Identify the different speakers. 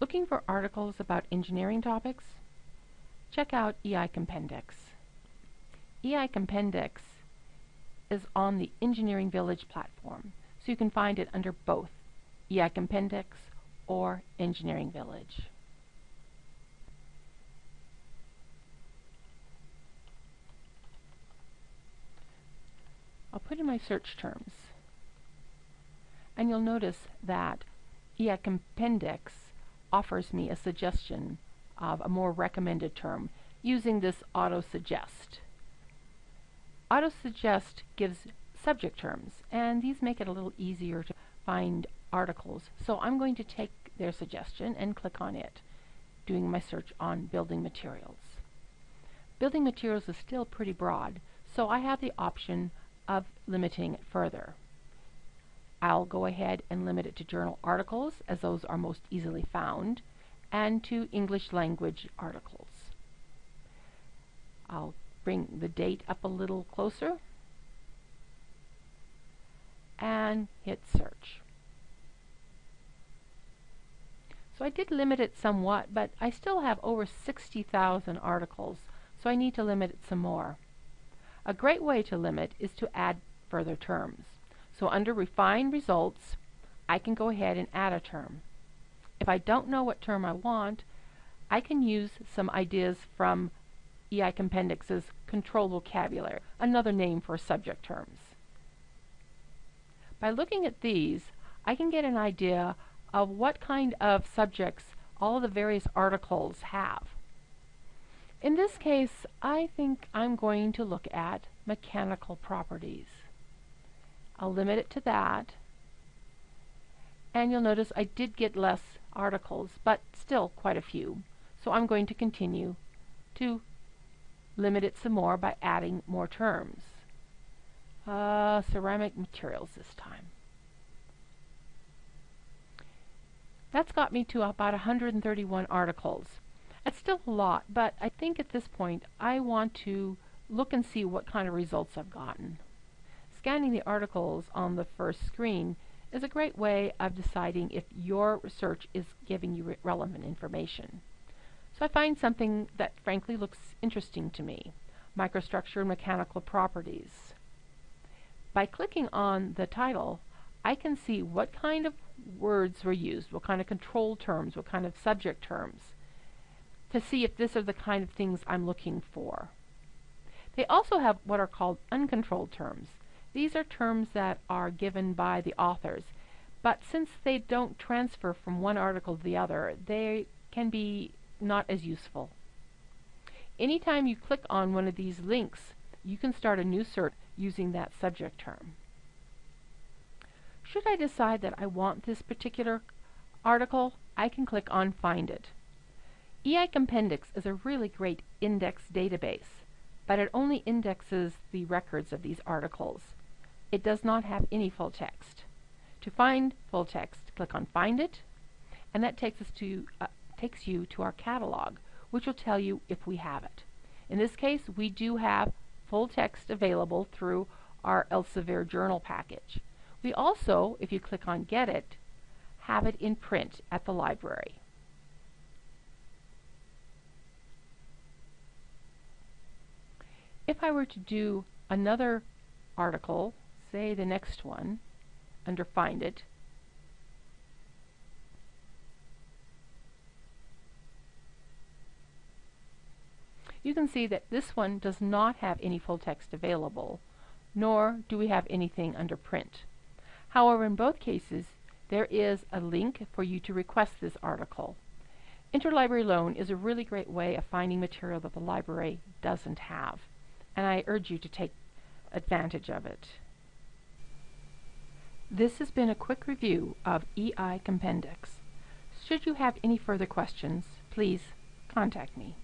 Speaker 1: Looking for articles about engineering topics? Check out EI Compendex. EI Compendex is on the Engineering Village platform, so you can find it under both EI Compendex or Engineering Village. I'll put in my search terms. And you'll notice that EI Compendex offers me a suggestion of a more recommended term using this auto suggest. Auto suggest gives subject terms and these make it a little easier to find articles so I'm going to take their suggestion and click on it doing my search on building materials. Building materials is still pretty broad so I have the option of limiting it further. I'll go ahead and limit it to journal articles as those are most easily found and to English language articles. I'll bring the date up a little closer and hit search. So I did limit it somewhat, but I still have over 60,000 articles, so I need to limit it some more. A great way to limit is to add further terms. So under Refine Results, I can go ahead and add a term. If I don't know what term I want, I can use some ideas from EI Compendex's control vocabulary, another name for subject terms. By looking at these, I can get an idea of what kind of subjects all of the various articles have. In this case, I think I'm going to look at mechanical properties. I'll limit it to that. And you'll notice I did get less articles, but still quite a few. So I'm going to continue to limit it some more by adding more terms. Uh, ceramic materials this time. That's got me to about 131 articles. It's still a lot, but I think at this point I want to look and see what kind of results I've gotten. Scanning the articles on the first screen is a great way of deciding if your research is giving you re relevant information. So I find something that frankly looks interesting to me, microstructure and mechanical properties. By clicking on the title, I can see what kind of words were used, what kind of control terms, what kind of subject terms, to see if this are the kind of things I'm looking for. They also have what are called uncontrolled terms. These are terms that are given by the authors, but since they don't transfer from one article to the other, they can be not as useful. Anytime you click on one of these links, you can start a new search using that subject term. Should I decide that I want this particular article, I can click on Find It. EI Compendex is a really great index database, but it only indexes the records of these articles it does not have any full text. To find full text, click on Find It, and that takes us to uh, takes you to our catalog, which will tell you if we have it. In this case, we do have full text available through our Elsevier journal package. We also, if you click on Get It, have it in print at the library. If I were to do another article say the next one under Find It. You can see that this one does not have any full text available, nor do we have anything under print. However, in both cases, there is a link for you to request this article. Interlibrary loan is a really great way of finding material that the library doesn't have, and I urge you to take advantage of it. This has been a quick review of EI Compendex. Should you have any further questions, please contact me.